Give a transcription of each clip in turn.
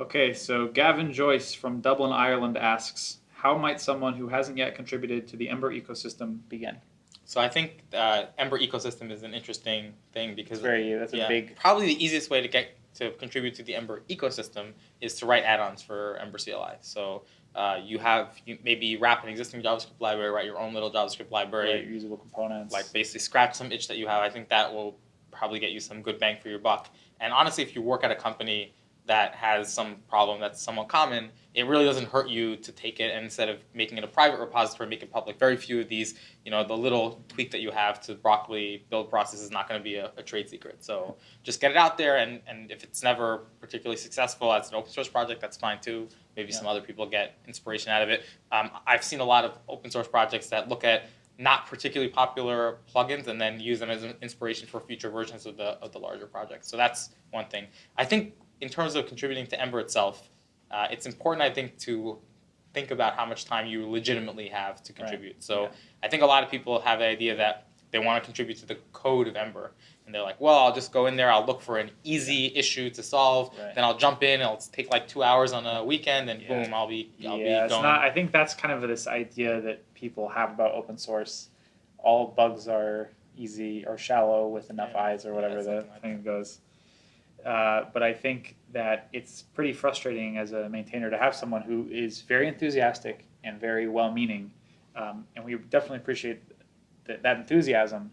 Okay, so Gavin Joyce from Dublin, Ireland asks, how might someone who hasn't yet contributed to the Ember ecosystem begin? So I think uh, Ember ecosystem is an interesting thing because It's very, that's a big, probably the easiest way to get to contribute to the Ember ecosystem is to write add-ons for Ember CLI. So uh, you have you maybe wrap an existing JavaScript library, write your own little JavaScript library, very usable components. like basically scratch some itch that you have. I think that will probably get you some good bang for your buck. And honestly, if you work at a company that has some problem that's somewhat common, it really doesn't hurt you to take it and instead of making it a private repository, make it public. Very few of these, you know, the little tweak that you have to Broccoli build process is not going to be a, a, trade secret. So just get it out there, and, and if it's never particularly successful as an open source project, that's fine too. Maybe yeah. some other people get inspiration out of it. Um, I've seen a lot of open source projects that look at not particularly popular plugins and then use them as an inspiration for future versions of the of the larger project. So that's one thing. I think in terms of contributing to Ember itself, uh, it's important, I think, to think about how much time you legitimately have to contribute. Right. So yeah. I think a lot of people have the idea that they want to contribute to the code of Ember. And they're like, well, I'll just go in there, I'll look for an easy issue to solve, right. then I'll jump in, it'll take like two hours on a weekend, and yeah. boom, I'll be, I'll yeah, be going. Not, I think that's kind of this idea that people have about open source. All bugs are easy or shallow with enough yeah. eyes or whatever the like thing that. goes. Uh, but I think that it's pretty frustrating as a maintainer to have someone who is very enthusiastic and very well-meaning, um, and we definitely appreciate th that enthusiasm.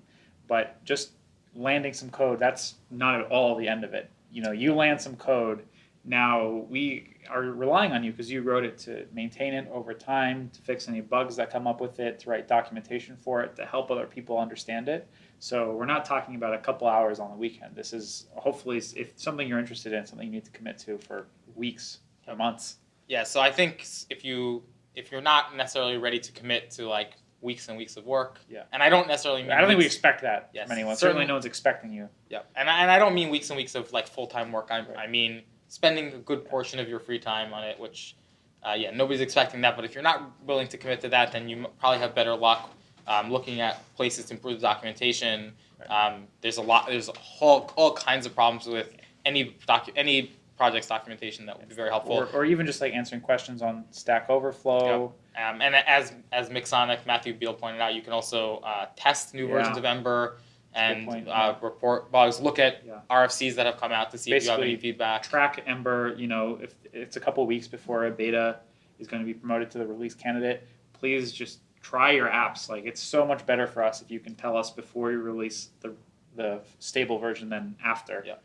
But just landing some code, that's not at all the end of it. You know, you land some code, now we are relying on you because you wrote it to maintain it over time, to fix any bugs that come up with it, to write documentation for it, to help other people understand it. So we're not talking about a couple hours on the weekend. This is hopefully if something you're interested in, something you need to commit to for weeks or months. Yeah, so I think if you if you're not necessarily ready to commit to like weeks and weeks of work. Yeah. And I don't necessarily mean I don't weeks, think we expect that yes, from anyone. Certainly, certainly no one's expecting you. Yeah. And I, and I don't mean weeks and weeks of like full-time work. I, right. I mean spending a good portion of your free time on it, which uh, yeah, nobody's expecting that. But if you're not willing to commit to that, then you probably have better luck um, looking at places to improve the documentation. Um, there's a lot. There's a whole all kinds of problems with any docu any project's documentation that would be very helpful. Or, or even just like answering questions on Stack Overflow. Yep. Um, and as as Mixonic Matthew Beale pointed out, you can also uh, test new yeah. versions of Ember and point, uh, report bugs. Look at yeah. RFCs that have come out to see Basically, if you have any feedback. Track Ember. You know, if it's a couple weeks before a beta is going to be promoted to the release candidate, please just try your apps. Like it's so much better for us if you can tell us before you release the the stable version than after. Yeah.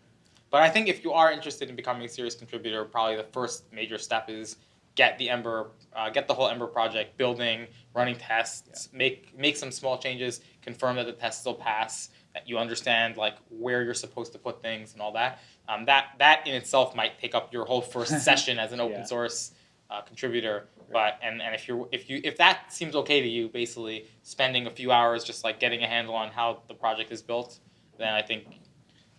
But I think if you are interested in becoming a serious contributor, probably the first major step is get the Ember, uh, get the whole Ember project building, running tests, yeah. make make some small changes, confirm that the tests will pass, that you understand like where you're supposed to put things and all that. Um, that that in itself might take up your whole first session as an open yeah. source uh, contributor. But and, and if you if you if that seems okay to you, basically spending a few hours just like getting a handle on how the project is built, then I think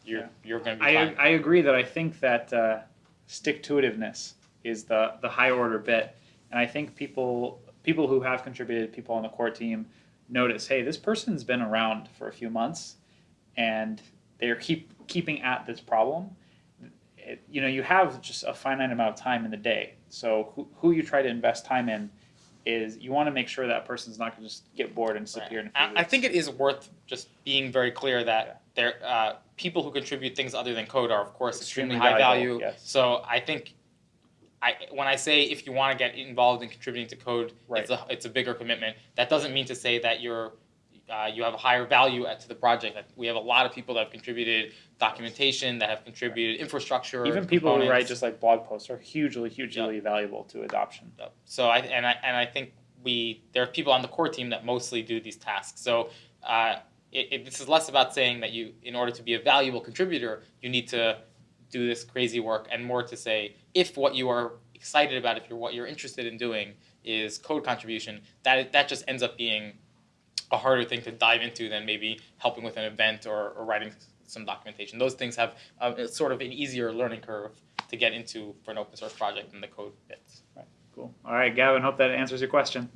you're yeah. you're going to be I, fine. I agree that I think that uh, stick to itiveness is the the high order bit, and I think people people who have contributed, people on the core team, notice, hey, this person's been around for a few months, and they're keep keeping at this problem it, you know, you have just a finite amount of time in the day. So who, who you try to invest time in is you want to make sure that person's not going to just get bored and disappear right. in a few I, I think it is worth just being very clear that yeah. there uh, people who contribute things other than code are of course extremely, extremely high value. Yes. So I think I, when I say if you want to get involved in contributing to code, right. it's a it's a bigger commitment. That doesn't mean to say that you're uh, you have a higher value to the project. We have a lot of people that have contributed documentation, that have contributed infrastructure. Even people components. who write just like blog posts are hugely, hugely yep. valuable to adoption. Yep. So I and I and I think we there are people on the core team that mostly do these tasks. So uh, it, it, this is less about saying that you, in order to be a valuable contributor, you need to do this crazy work, and more to say if what you are excited about, if you're what you're interested in doing is code contribution, that that just ends up being a harder thing to dive into than maybe helping with an event or, or writing some documentation. Those things have uh, sort of an easier learning curve to get into for an open source project than the code bits. Right. Cool. All right, Gavin, hope that answers your question.